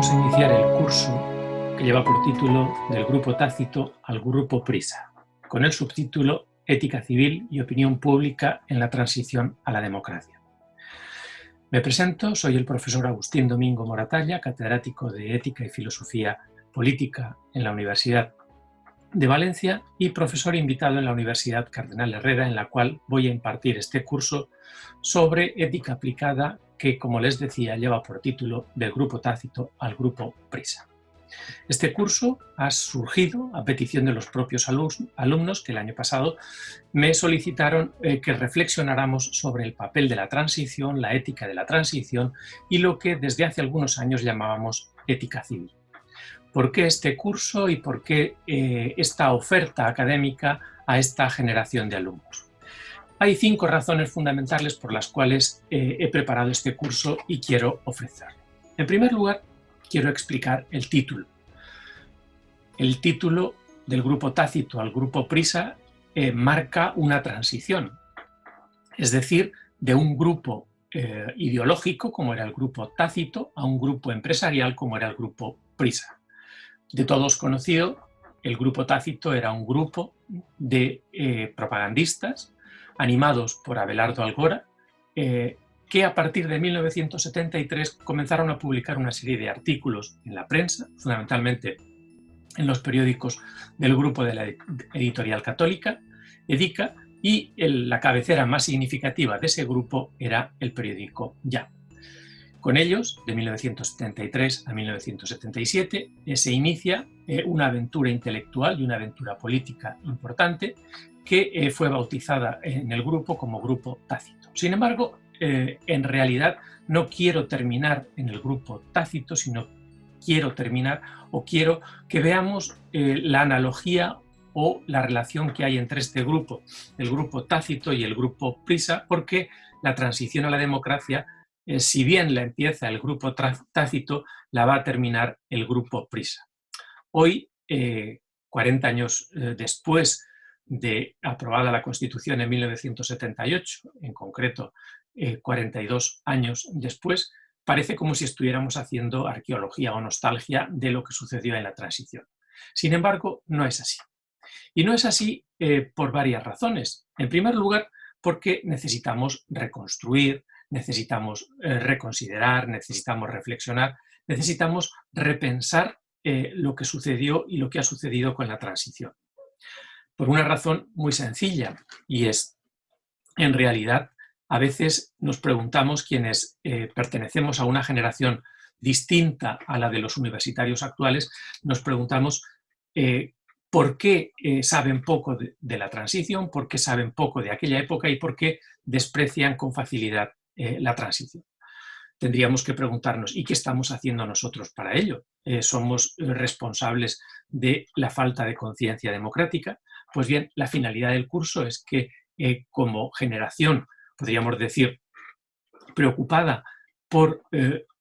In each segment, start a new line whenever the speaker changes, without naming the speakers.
vamos a iniciar el curso que lleva por título Del Grupo Tácito al Grupo Prisa, con el subtítulo Ética Civil y Opinión Pública en la Transición a la Democracia. Me presento, soy el profesor Agustín Domingo Moratalla, catedrático de Ética y Filosofía Política en la Universidad de Valencia y profesor invitado en la Universidad Cardenal Herrera, en la cual voy a impartir este curso sobre ética aplicada que, como les decía, lleva por título Del Grupo Tácito al Grupo Prisa. Este curso ha surgido a petición de los propios alumnos que el año pasado me solicitaron eh, que reflexionáramos sobre el papel de la transición, la ética de la transición y lo que desde hace algunos años llamábamos ética civil. ¿Por qué este curso y por qué eh, esta oferta académica a esta generación de alumnos? Hay cinco razones fundamentales por las cuales eh, he preparado este curso y quiero ofrecerlo. En primer lugar, quiero explicar el título. El título del grupo Tácito al grupo Prisa eh, marca una transición, es decir, de un grupo eh, ideológico, como era el grupo Tácito, a un grupo empresarial, como era el grupo Prisa. De todos conocido, el grupo Tácito era un grupo de propagandistas animados por Abelardo Algora, eh, que a partir de 1973 comenzaron a publicar una serie de artículos en la prensa, fundamentalmente en los periódicos del grupo de la editorial católica, EDICA, y la cabecera más significativa de ese grupo era el periódico Ya. Con ellos, de 1973 a 1977, eh, se inicia eh, una aventura intelectual y una aventura política importante que eh, fue bautizada en el grupo como Grupo Tácito. Sin embargo, en realidad no quiero terminar en el Grupo Tácito, sino quiero terminar o quiero que veamos la analogía o la relación que hay entre este grupo, el Grupo Tácito y el Grupo Prisa, porque la transición a la democracia eh, si bien la empieza el grupo tácito, la va a terminar el grupo prisa. Hoy, 40 eh, años eh, después de aprobada la Constitución en 1978, en concreto 42 años después, parece como si estuviéramos haciendo arqueología o nostalgia de lo que sucedió en la transición. Sin embargo, no es así. Y no es así por varias razones. En primer lugar, porque necesitamos reconstruir, necesitamos eh, reconsiderar, necesitamos reflexionar, necesitamos repensar eh, lo que sucedió y lo que ha sucedido con la transición. Por una razón muy sencilla, y es, en realidad, a veces nos preguntamos quienes eh, pertenecemos a una generación distinta a la de los universitarios actuales, nos preguntamos por qué saben poco de, la transición, por qué saben poco de aquella época y por qué desprecian con facilidad eh, la transición. Tendríamos que preguntarnos, ¿y qué estamos haciendo nosotros para ello? Eh, ¿Somos responsables de la falta de conciencia democrática? Pues bien, la finalidad del curso es que eh, como generación, podríamos decir, preocupada por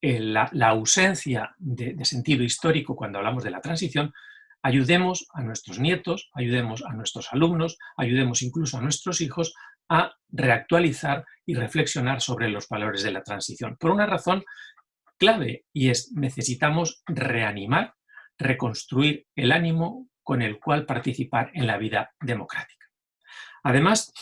la, ausencia de, de sentido histórico cuando hablamos de la transición, ayudemos a nuestros nietos, ayudemos a nuestros alumnos, ayudemos incluso a nuestros hijos a reactualizar y reflexionar sobre los valores de la transición. Por una razón clave, y es necesitamos reanimar, reconstruir el ánimo con el cual participar en la vida democrática. Además,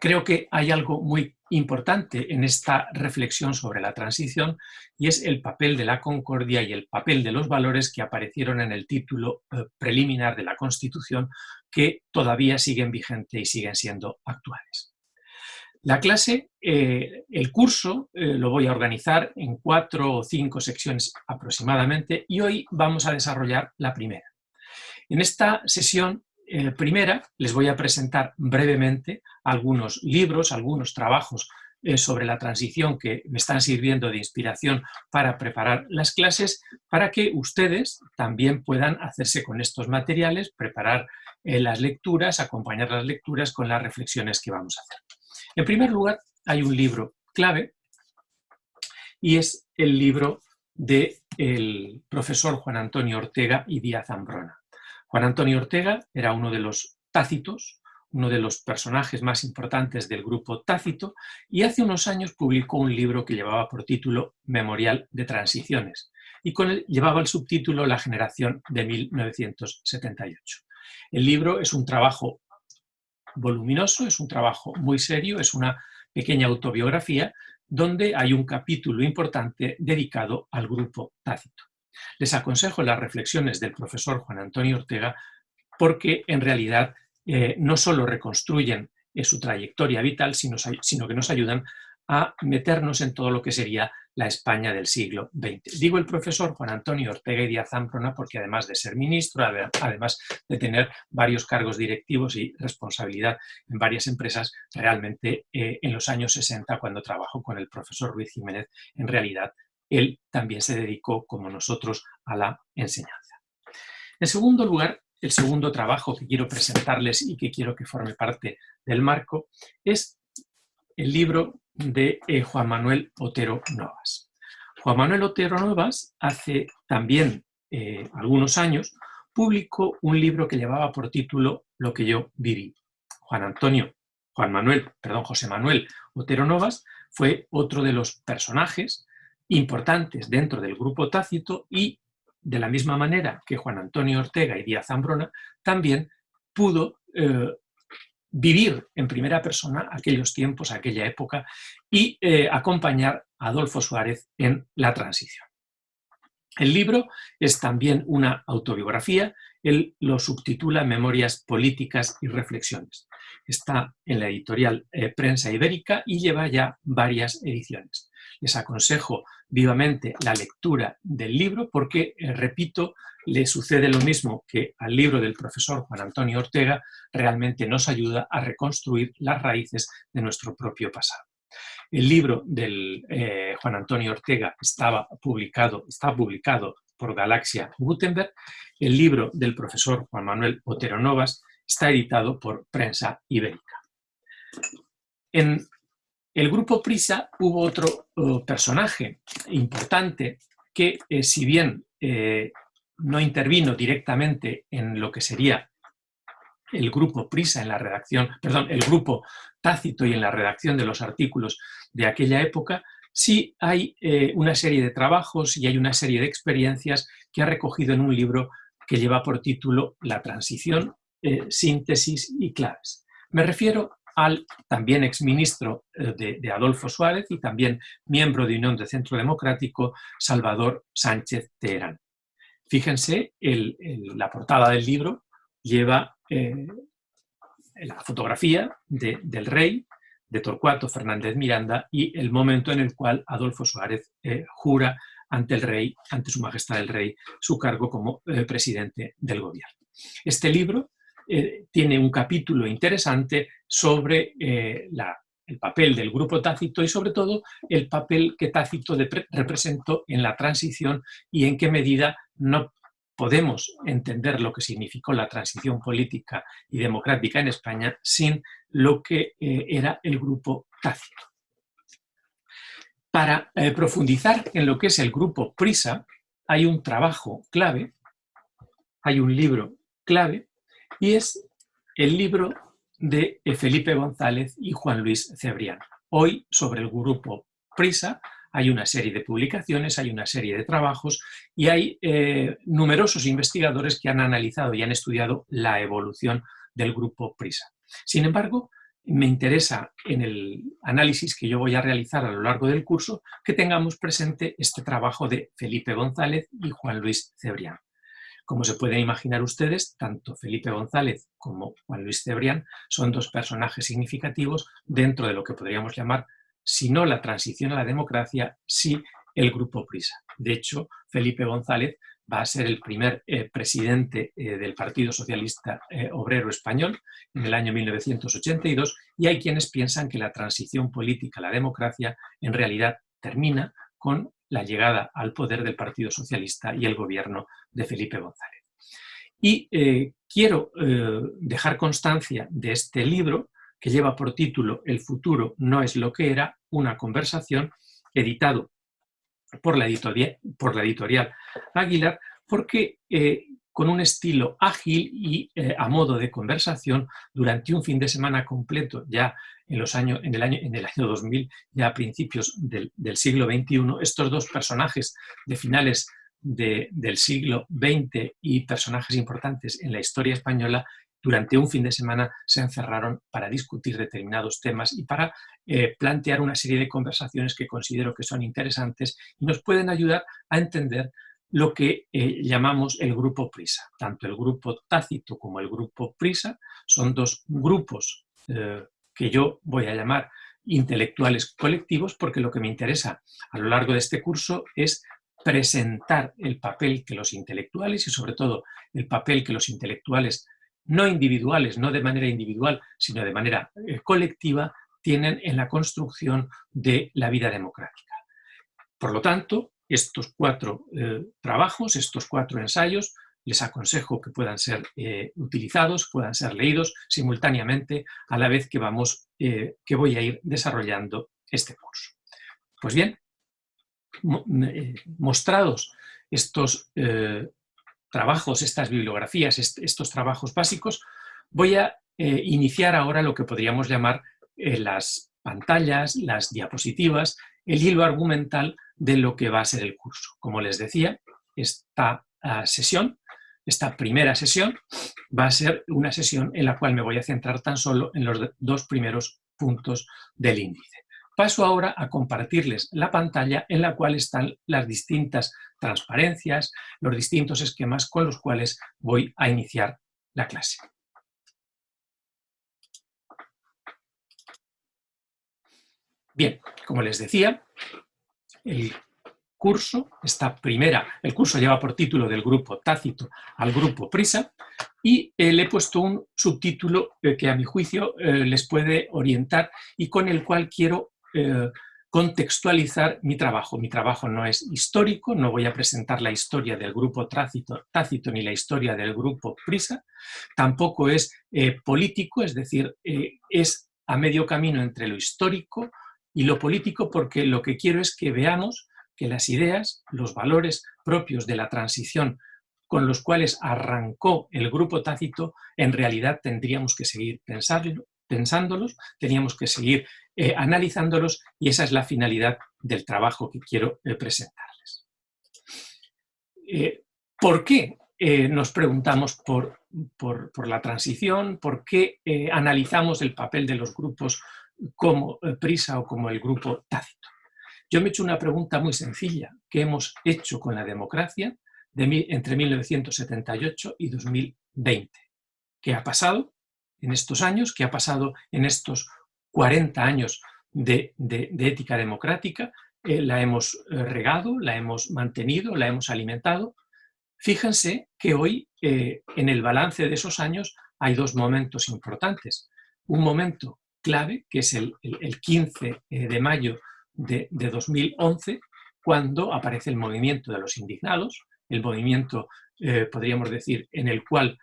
creo que hay algo muy importante en esta reflexión sobre la transición y es el papel de la concordia y el papel de los valores que aparecieron en el título eh, preliminar de la Constitución que todavía siguen vigentes y siguen siendo actuales. La clase, eh, el curso, eh, lo voy a organizar en cuatro o cinco secciones aproximadamente y hoy vamos a desarrollar la primera. En esta sesión eh, primera les voy a presentar brevemente algunos libros, algunos trabajos sobre la transición que me están sirviendo de inspiración para preparar las clases, para que ustedes también puedan hacerse con estos materiales, preparar las lecturas, acompañar las lecturas con las reflexiones que vamos a hacer. En primer lugar, hay un libro clave y es el libro del profesor Juan Antonio Ortega y Díaz Ambrona. Juan Antonio Ortega era uno de los tácitos, uno de los personajes más importantes del grupo Tácito, y hace unos años publicó un libro que llevaba por título Memorial de Transiciones. y con él llevaba el subtítulo La generación de 1978. El libro es un trabajo voluminoso, es un trabajo muy serio, es una pequeña autobiografía donde hay un capítulo importante dedicado al grupo Tácito. Les aconsejo las reflexiones del profesor Juan Antonio Ortega porque en realidad eh, no solo reconstruyen eh, su trayectoria vital, sino, que nos ayudan a meternos en todo lo que sería la España del siglo XX. Digo el profesor Juan Antonio Ortega y Díaz Zamprona porque además de ser ministro, además de tener varios cargos directivos y responsabilidad en varias empresas, realmente eh, en los años 60, cuando trabajó con el profesor Ruiz Jiménez, en realidad él también se dedicó, como nosotros, a la enseñanza. En segundo lugar, el segundo trabajo que quiero presentarles y que quiero que forme parte del marco es el libro de eh, Juan Manuel Otero Novas. Juan Manuel Otero Novas hace también eh, algunos años publicó un libro que llevaba por título Lo que yo viví. Juan Antonio, Juan Manuel, perdón, José Manuel Otero Novas fue otro de los personajes importantes dentro del grupo Tácito y de la misma manera que Juan Antonio Ortega y Díaz Zambrona, también pudo eh, vivir en primera persona aquellos tiempos, aquella época, y eh, acompañar a Adolfo Suárez en la transición. El libro es también una autobiografía, él lo subtitula Memorias políticas y reflexiones. Está en la editorial eh, Prensa Ibérica y lleva ya varias ediciones. Les aconsejo vivamente la lectura del libro porque, eh, repito, le sucede lo mismo que al libro del profesor Juan Antonio Ortega, realmente nos ayuda a reconstruir las raíces de nuestro propio pasado. El libro del eh, Juan Antonio Ortega estaba publicado, está publicado por Galaxia Gutenberg. El libro del profesor Juan Manuel Otero Novas está editado por Prensa Ibérica. En el grupo Prisa hubo otro personaje importante que, eh, si bien eh, no intervino directamente en lo que sería el grupo Prisa en la redacción, perdón, el grupo Tácito y en la redacción de los artículos de aquella época, sí hay eh, una serie de trabajos y hay una serie de experiencias que ha recogido en un libro que lleva por título La transición, síntesis y claves. Me refiero al también exministro eh, de, de, Adolfo Suárez y también miembro de Unión de Centro Democrático, Salvador Sánchez Teherán. Fíjense, la portada del libro lleva eh, la fotografía del rey, de Torcuato Fernández Miranda, y el momento en el cual Adolfo Suárez eh, jura ante el rey, ante su majestad el rey, su cargo como presidente del gobierno. Este libro eh, tiene un capítulo interesante sobre eh, el papel del grupo Tácito y sobre todo el papel que Tácito representó en la transición y en qué medida no podemos entender lo que significó la transición política y democrática en España sin lo que eh, era el grupo Tácito. Para profundizar en lo que es el grupo Prisa, hay un trabajo clave, hay un libro clave y es el libro de Felipe González y Juan Luis Cebrián. Hoy, sobre el grupo Prisa, hay una serie de publicaciones, hay una serie de trabajos y hay eh, numerosos investigadores que han analizado y han estudiado la evolución del grupo Prisa. Sin embargo, me interesa en el análisis que yo voy a realizar a lo largo del curso que tengamos presente este trabajo de Felipe González y Juan Luis Cebrián. Como se pueden imaginar ustedes, tanto Felipe González como Juan Luis Cebrián son dos personajes significativos dentro de lo que podríamos llamar, si no la transición a la democracia, sí el Grupo Prisa. De hecho, Felipe González va a ser el primer eh, presidente eh, del Partido Socialista eh, Obrero Español en el año 1982 y hay quienes piensan que la transición política a la democracia en realidad termina con la llegada al poder del Partido Socialista y el gobierno de Felipe González. Y eh, quiero eh, dejar constancia de este libro que lleva por título El futuro no es lo que era, una conversación, editado por la editorial, Aguilar, porque eh, con un estilo ágil y a modo de conversación durante un fin de semana completo, ya en, los años, en, el, año, en el año 2000, ya a principios del, siglo XXI, estos dos personajes de finales del siglo XX y personajes importantes en la historia española durante un fin de semana se encerraron para discutir determinados temas y para eh, plantear una serie de conversaciones que considero que son interesantes y nos pueden ayudar a entender lo que eh, llamamos el grupo Prisa. Tanto el grupo Tácito como el grupo Prisa son dos grupos eh, que yo voy a llamar intelectuales colectivos porque lo que me interesa a lo largo de este curso es presentar el papel que los intelectuales y sobre todo el papel que los intelectuales no individuales, no de manera individual, sino de manera eh, colectiva, tienen en la construcción de la vida democrática. Por lo tanto, estos cuatro eh, trabajos, estos cuatro ensayos, les aconsejo que puedan ser eh, utilizados, puedan ser leídos simultáneamente a la vez que, vamos, que voy a ir desarrollando este curso. Pues bien, mostrados estos trabajos, estas bibliografías, estos trabajos básicos, voy a eh, iniciar ahora lo que podríamos llamar eh, las pantallas, las diapositivas, el hilo argumental de lo que va a ser el curso. Como les decía, esta ah, sesión, esta primera sesión, va a ser una sesión en la cual me voy a centrar tan solo en los dos primeros puntos del índice. Paso ahora a compartirles la pantalla en la cual están las distintas transparencias, los distintos esquemas con los cuales voy a iniciar la clase. Bien, como les decía, el curso, esta primera, el curso lleva por título del grupo Tácito al grupo Prisa y eh, le he puesto un subtítulo eh, que a mi juicio eh, les puede orientar y con el cual quiero contextualizar mi trabajo. Mi trabajo no es histórico, no voy a presentar la historia del grupo Tácito, tácito ni la historia del grupo Prisa, tampoco es político, es decir, es a medio camino entre lo histórico y lo político porque lo que quiero es que veamos que las ideas, los valores propios de la transición con los cuales arrancó el grupo Tácito, en realidad tendríamos que seguir pensándolos, teníamos que seguir eh, analizándolos y esa es la finalidad del trabajo que quiero eh, presentarles. Eh, ¿Por qué nos preguntamos por, por, la transición? ¿Por qué analizamos el papel de los grupos como PRISA o como el grupo Tácito? Yo me he hecho una pregunta muy sencilla que hemos hecho con la democracia de, entre 1978 y 2020. ¿Qué ha pasado en estos años? ¿Qué ha pasado en estos 40 años de, ética democrática, eh, la hemos eh, regado, la hemos mantenido, la hemos alimentado. Fíjense que hoy, eh, en el balance de esos años, hay dos momentos importantes. Un momento clave, que es el, 15 de mayo de, 2011, cuando aparece el movimiento de los indignados, el movimiento, podríamos decir, en el cual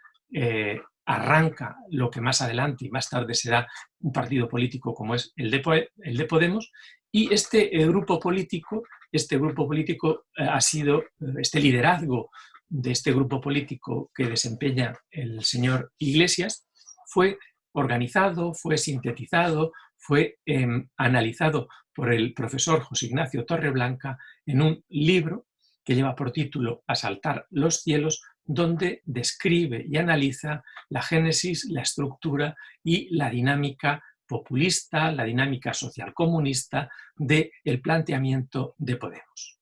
arranca lo que más adelante y más tarde será un partido político como es el de, el de Podemos, y este eh, grupo político, este grupo político eh, ha sido, eh, este liderazgo de este grupo político que desempeña el señor Iglesias, fue organizado, fue sintetizado, fue em, analizado por el profesor José Ignacio Torreblanca en un libro que lleva por título Asaltar los cielos, donde describe y analiza la génesis, la estructura y la dinámica populista, la dinámica social comunista del planteamiento de Podemos.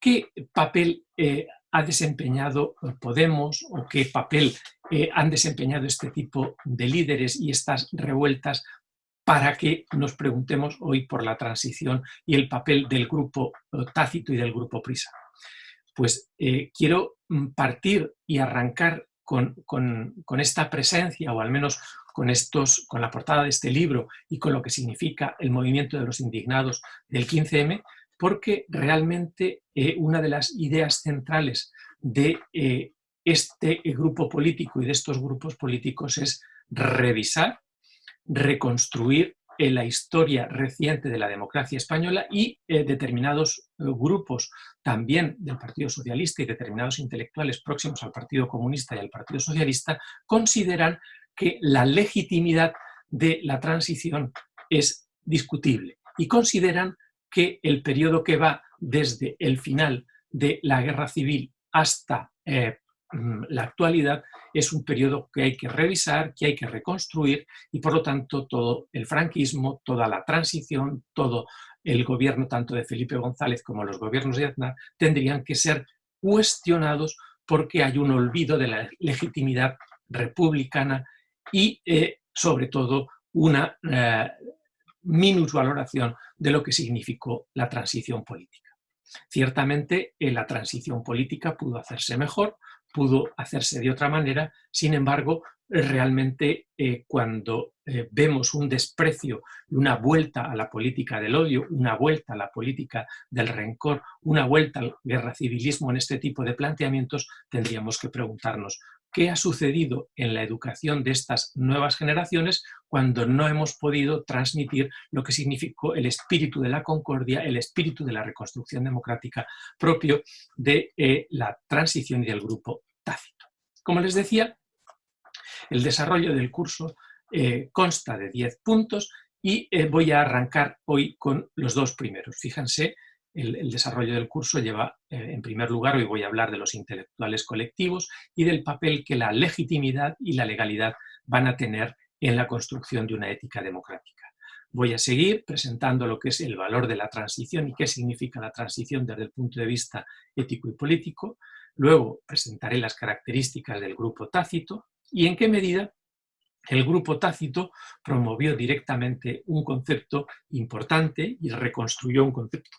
¿Qué papel eh, ha desempeñado Podemos o qué papel eh, han desempeñado este tipo de líderes y estas revueltas para que nos preguntemos hoy por la transición y el papel del grupo eh, Tácito y del grupo Prisa? Pues quiero Mm, partir y arrancar con, esta presencia, o al menos con, estos, con la portada de este libro y con lo que significa el movimiento de los indignados del 15M, porque realmente eh, una de las ideas centrales de eh, este grupo político y de estos grupos políticos es revisar, reconstruir en la historia reciente de la democracia española y eh, determinados eh, grupos también del Partido Socialista y determinados intelectuales próximos al Partido Comunista y al Partido Socialista consideran que la legitimidad de la transición es discutible y consideran que el periodo que va desde el final de la guerra civil hasta eh, mm, la actualidad es un periodo que hay que revisar, que hay que reconstruir y por lo tanto todo el franquismo, toda la transición, todo el gobierno tanto de Felipe González como los gobiernos de Aznar tendrían que ser cuestionados porque hay un olvido de la legitimidad republicana y eh, sobre todo una eh, minusvaloración de lo que significó la transición política. Ciertamente eh, la transición política pudo hacerse mejor, pudo hacerse de otra manera, sin embargo, realmente eh, cuando eh, vemos un desprecio una vuelta a la política del odio, una vuelta a la política del rencor, una vuelta al guerra civilismo en este tipo de planteamientos, tendríamos que preguntarnos qué ha sucedido en la educación de estas nuevas generaciones cuando no hemos podido transmitir lo que significó el espíritu de la concordia, el espíritu de la reconstrucción democrática propio de eh, la transición y del grupo tácito. Como les decía, el desarrollo del curso eh, consta de 10 puntos y eh, voy a arrancar hoy con los dos primeros. Fíjense, el, desarrollo del curso lleva, en primer lugar, hoy voy a hablar de los intelectuales colectivos y del papel que la legitimidad y la legalidad van a tener en la construcción de una ética democrática. Voy a seguir presentando lo que es el valor de la transición y qué significa la transición desde el punto de vista ético y político. Luego presentaré las características del grupo tácito, y en qué medida el grupo tácito promovió directamente un concepto importante y reconstruyó un concepto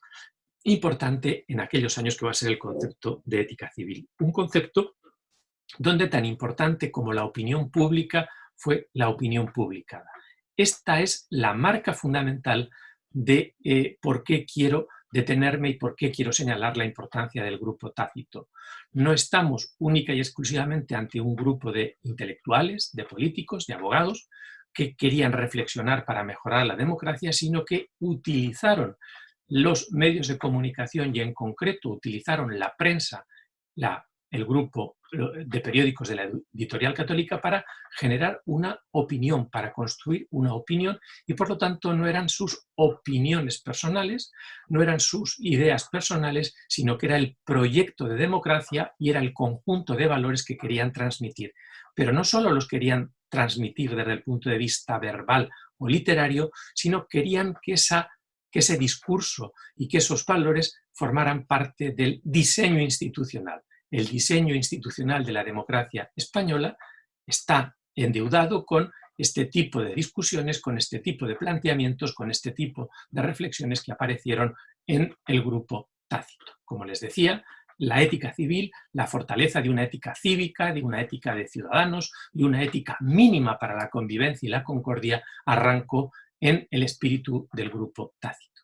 importante en aquellos años que va a ser el concepto de ética civil. Un concepto donde tan importante como la opinión pública fue la opinión publicada. Esta es la marca fundamental de eh, por qué quiero detenerme y por qué quiero señalar la importancia del grupo tácito. No estamos única y exclusivamente ante un grupo de intelectuales, de políticos, de abogados, que querían reflexionar para mejorar la democracia, sino que utilizaron los medios de comunicación y en concreto utilizaron la prensa, el grupo de periódicos de la editorial católica para generar una opinión, para construir una opinión y por lo tanto no eran sus opiniones personales, no eran sus ideas personales, sino que era el proyecto de democracia y era el conjunto de valores que querían transmitir. Pero no solo los querían transmitir desde el punto de vista verbal o literario, sino querían que, esa, que ese discurso y que esos valores formaran parte del diseño institucional el diseño institucional de la democracia española está endeudado con este tipo de discusiones, con este tipo de planteamientos, con este tipo de reflexiones que aparecieron en el grupo tácito. Como les decía, la ética civil, la fortaleza de una ética cívica, de una ética de ciudadanos, de una ética mínima para la convivencia y la concordia, arrancó en el espíritu del grupo tácito.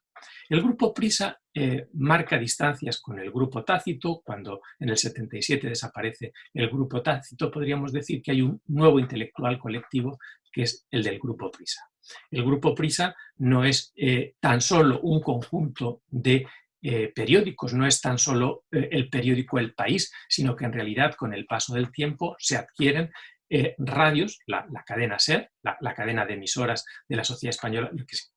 El grupo Prisa eh, marca distancias con el grupo Tácito, cuando en el 77 desaparece el grupo Tácito, podríamos decir que hay un nuevo intelectual colectivo que es el del grupo Prisa. El grupo Prisa no es eh, tan solo un conjunto de eh, periódicos, no es tan solo el periódico El País, sino que en realidad con el paso del tiempo se adquieren eh, radios, la, cadena SER, la, cadena de emisoras de la Sociedad Española,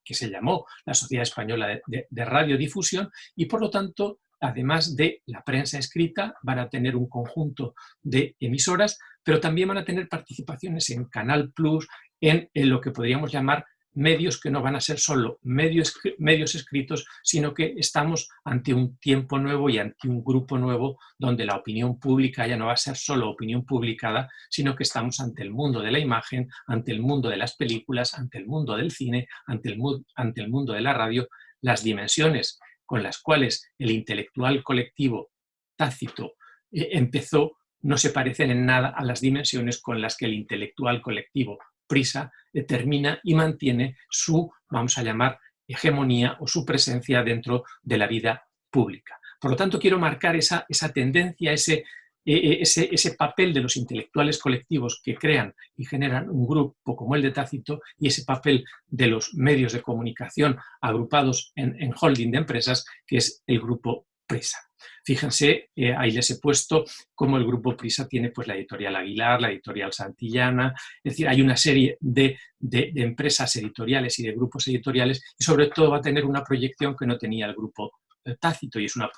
que, se llamó la Sociedad Española de, Radiodifusión, y por lo tanto, además de la prensa escrita, van a tener un conjunto de emisoras, pero también van a tener participaciones en Canal Plus, en lo que podríamos llamar medios que no van a ser solo medios, medios escritos, sino que estamos ante un tiempo nuevo y ante un grupo nuevo donde la opinión pública ya no va a ser solo opinión publicada, sino que estamos ante el mundo de la imagen, ante el mundo de las películas, ante el mundo del cine, ante el, ante el mundo de la radio, las dimensiones con las cuales el intelectual colectivo tácito eh, empezó no se parecen en nada a las dimensiones con las que el intelectual colectivo prisa determina y mantiene su, vamos a llamar, hegemonía o su presencia dentro de la vida pública. Por lo tanto, quiero marcar esa, esa tendencia, ese, e, e, ese, ese, papel de los intelectuales colectivos que crean y generan un grupo como el de Tácito y ese papel de los medios de comunicación agrupados en, en holding de empresas, que es el grupo Prisa. Fíjense, eh, ahí les he puesto cómo el grupo Prisa tiene pues, la editorial Aguilar, la editorial Santillana, es decir, hay una serie de, empresas editoriales y de grupos editoriales y sobre todo va a tener una proyección que no tenía el grupo eh, Tácito y es una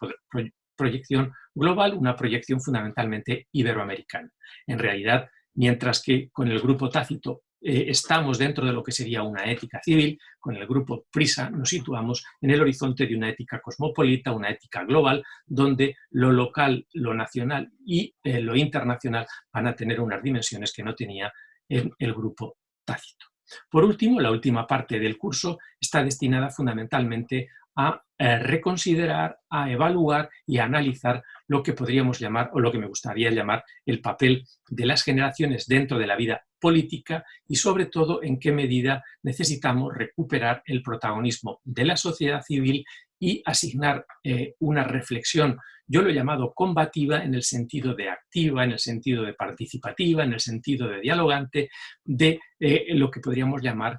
proyección global, una proyección fundamentalmente iberoamericana. En realidad, mientras que con el grupo tácito eh, estamos dentro de lo que sería una ética civil, con el grupo PRISA nos situamos en el horizonte de una ética cosmopolita, una ética global, donde lo local, lo nacional y eh, lo internacional van a tener unas dimensiones que no tenía en el grupo tácito. Por último, la última parte del curso está destinada fundamentalmente a eh, reconsiderar, a evaluar y a analizar lo que podríamos llamar, o lo que me gustaría llamar, el papel de las generaciones dentro de la vida política y sobre todo en qué medida necesitamos recuperar el protagonismo de la sociedad civil y asignar eh, una reflexión, yo lo he llamado combativa en el sentido de activa, en el sentido de participativa, en el sentido de dialogante, de eh, lo que podríamos llamar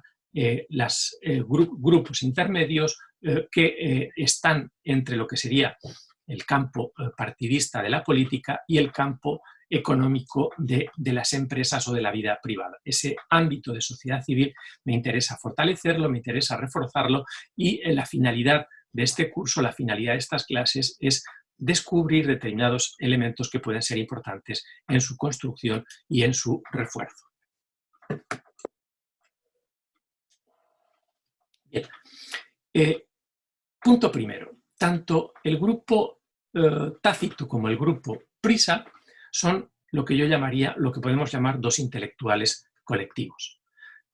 los grupos intermedios, eh, que eh, están entre lo que sería el campo eh, partidista de la política y el campo económico de, las empresas o de la vida privada. Ese ámbito de sociedad civil me interesa fortalecerlo, me interesa reforzarlo y la finalidad de este curso, la finalidad de estas clases es descubrir determinados elementos que pueden ser importantes en su construcción y en su refuerzo. Bien. Punto primero, tanto el grupo eh, Tácito como el grupo Prisa son lo que yo llamaría, lo que podemos llamar dos intelectuales colectivos.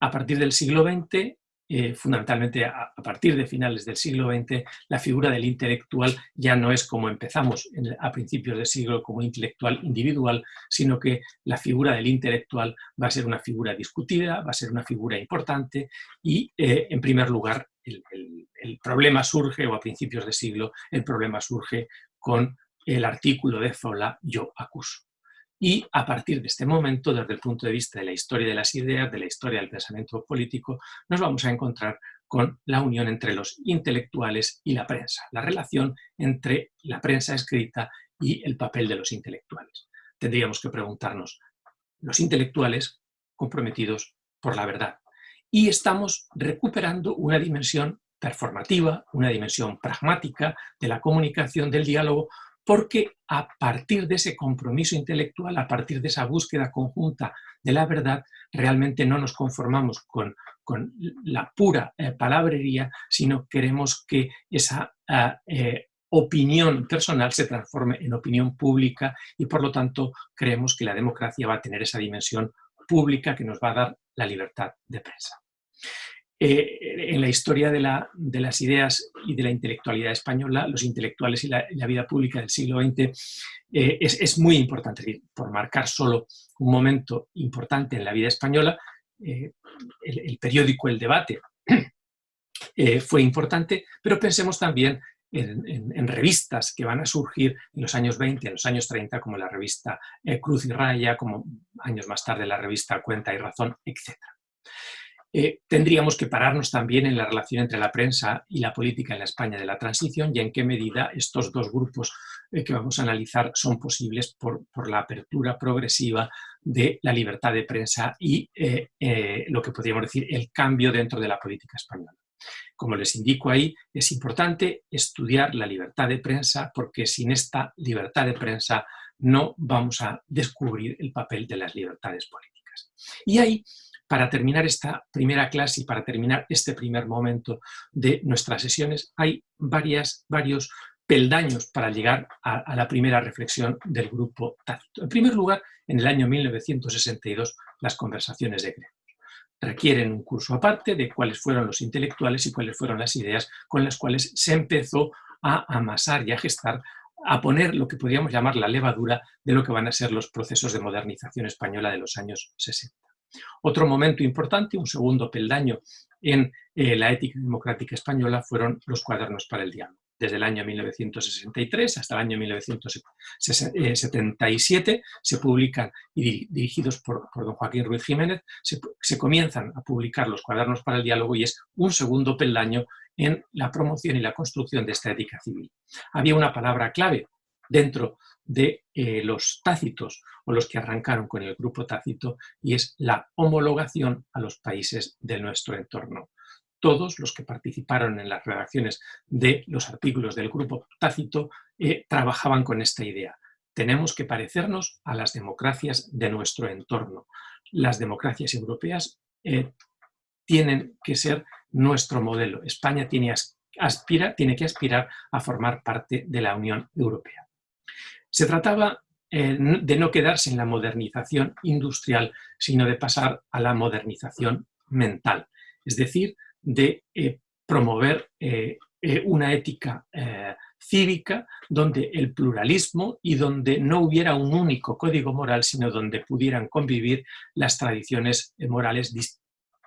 A partir del siglo XX, eh, fundamentalmente a, partir de finales del siglo XX, la figura del intelectual ya no es como empezamos a principios del siglo como intelectual individual, sino que la figura del intelectual va a ser una figura discutida, va a ser una figura importante y, eh, en primer lugar, el, problema surge, o a principios de siglo, el problema surge con el artículo de Zola Yo acuso. Y a partir de este momento, desde el punto de vista de la historia de las ideas, de la historia del pensamiento político, nos vamos a encontrar con la unión entre los intelectuales y la prensa, la relación entre la prensa escrita y el papel de los intelectuales. Tendríamos que preguntarnos, los intelectuales comprometidos por la verdad, y estamos recuperando una dimensión performativa, una dimensión pragmática de la comunicación, del diálogo, porque a partir de ese compromiso intelectual, a partir de esa búsqueda conjunta de la verdad, realmente no nos conformamos con, la pura eh, palabrería, sino queremos que esa ah, eh, opinión personal se transforme en opinión pública y por lo tanto creemos que la democracia va a tener esa dimensión pública que nos va a dar la libertad de prensa. Eh, en la historia de, las ideas y de la intelectualidad española, los intelectuales y la, vida pública del siglo XX eh, es, muy importante. por marcar solo un momento importante en la vida española, eh, el, periódico El Debate fue importante, pero pensemos también en, revistas que van a surgir en los años 20, en los años 30, como la revista Cruz y Raya, como años más tarde la revista Cuenta y Razón, etc. Eh, tendríamos que pararnos también en la relación entre la prensa y la política en la España de la transición y en qué medida estos dos grupos eh, que vamos a analizar son posibles por, la apertura progresiva de la libertad de prensa y eh, lo que podríamos decir el cambio dentro de la política española. Como les indico ahí, es importante estudiar la libertad de prensa porque sin esta libertad de prensa no vamos a descubrir el papel de las libertades políticas. Y ahí para terminar esta primera clase y para terminar este primer momento de nuestras sesiones, hay varias, varios peldaños para llegar a, la primera reflexión del grupo Tácito. En primer lugar, en el año 1962, las conversaciones de gremios. Requieren un curso aparte de cuáles fueron los intelectuales y cuáles fueron las ideas con las cuales se empezó a amasar y a gestar, a poner lo que podríamos llamar la levadura de lo que van a ser los procesos de modernización española de los años 60. Otro momento importante, un segundo peldaño en eh, la ética democrática española fueron los cuadernos para el diálogo. Desde el año 1963 hasta el año 1977 se publican, y dirigidos por, don Joaquín Ruiz Jiménez, se, se comienzan a publicar los cuadernos para el diálogo y es un segundo peldaño en la promoción y la construcción de esta ética civil. Había una palabra clave dentro de eh, los tácitos o los que arrancaron con el grupo tácito y es la homologación a los países de nuestro entorno. todos los que participaron en las redacciones de los artículos del grupo Tácito eh, trabajaban con esta idea. Tenemos que parecernos a las democracias de nuestro entorno. Las democracias europeas eh, tienen que ser nuestro modelo. España tiene, aspira, tiene que aspirar a formar parte de la Unión Europea. Se trataba eh, de no quedarse en la modernización industrial, sino de pasar a la modernización mental, es decir, de eh, promover eh, una ética cívica donde el pluralismo y donde no hubiera un único código moral, sino donde pudieran convivir las tradiciones morales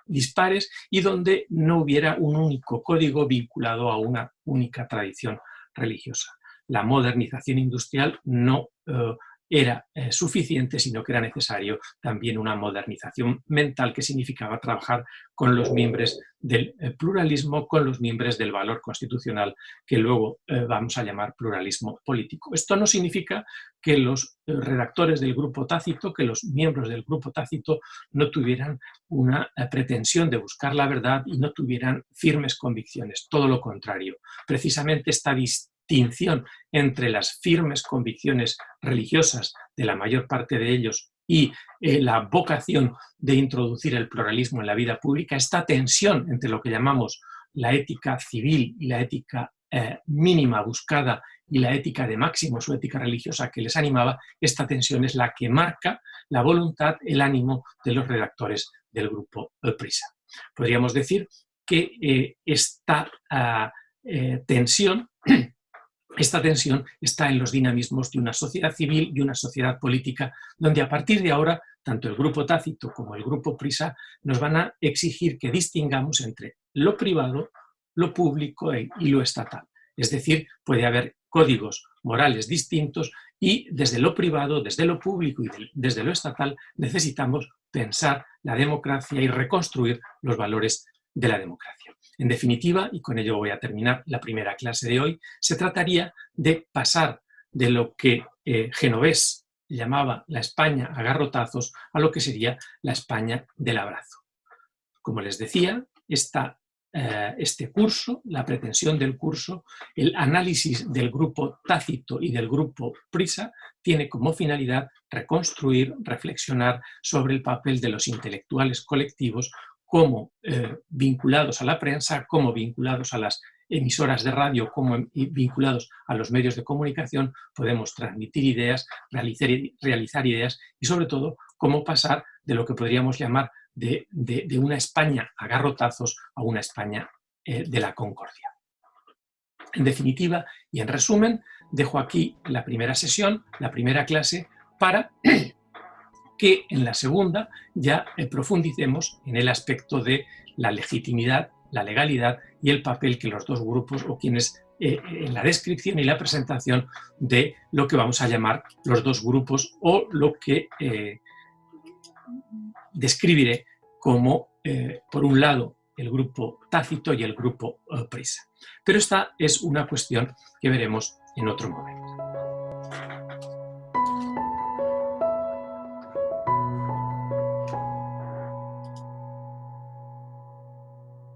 dispares y donde no hubiera un único código vinculado a una única tradición religiosa. La modernización industrial no era eh, suficiente, sino que era necesario también una modernización mental que significaba trabajar con los miembros del eh, pluralismo, con los miembros del valor constitucional, que luego eh, vamos a llamar pluralismo político. Esto no significa que los redactores del grupo tácito, que los miembros del grupo tácito no tuvieran una pretensión de buscar la verdad y no tuvieran firmes convicciones, todo lo contrario. Precisamente esta entre las firmes convicciones religiosas de la mayor parte de ellos y eh, la vocación de introducir el pluralismo en la vida pública, esta tensión entre lo que llamamos la ética civil y la ética eh, mínima buscada y la ética de máximo, su ética religiosa que les animaba, esta tensión es la que marca la voluntad, el ánimo de los redactores del grupo Prisa. Podríamos decir que eh, esta ah, tensión esta tensión está en los dinamismos de una sociedad civil y una sociedad política, donde a partir de ahora, tanto el grupo Tácito como el grupo Prisa nos van a exigir que distingamos entre lo privado, lo público e, y lo estatal. Es decir, puede haber códigos morales distintos y desde lo privado, desde lo público y desde lo estatal necesitamos pensar la democracia y reconstruir los valores de la democracia. En definitiva, y con ello voy a terminar la primera clase de hoy, se trataría de pasar de lo que eh, Genovés llamaba la España a garrotazos a lo que sería la España del abrazo. Como les decía, eh, este curso, la pretensión del curso, el análisis del grupo Tácito y del grupo Prisa, tiene como finalidad reconstruir, reflexionar sobre el papel de los intelectuales colectivos como eh, vinculados a la prensa, como vinculados a las emisoras de radio, como vinculados a los medios de comunicación, podemos transmitir ideas, realizar, ideas y sobre todo cómo pasar de lo que podríamos llamar de, una España a garrotazos a una España eh, de la concordia. En definitiva y en resumen, dejo aquí la primera sesión, la primera clase, para que en la segunda ya eh, profundicemos en el aspecto de la legitimidad, la legalidad y el papel que los dos grupos o quienes eh, en la descripción y la presentación de lo que vamos a llamar los dos grupos o lo que eh, describiré como, por un lado, el grupo tácito y el grupo prisa. Pero esta es una cuestión que veremos en otro momento.